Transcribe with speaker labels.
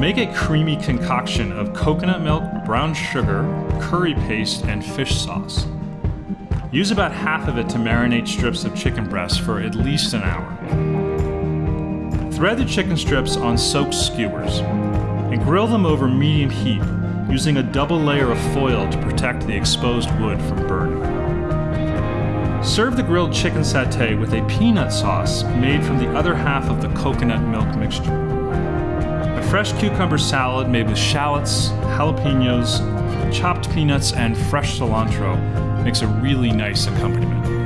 Speaker 1: Make a creamy concoction of coconut milk, brown sugar, curry paste, and fish sauce. Use about half of it to marinate strips of chicken breast for at least an hour. Thread the chicken strips on soaked skewers and grill them over medium heat using a double layer of foil to protect the exposed wood from burning. Serve the grilled chicken satay with a peanut sauce made from the other half of the coconut milk mixture. Fresh cucumber salad made with shallots, jalapenos, chopped peanuts, and fresh cilantro makes a really nice accompaniment.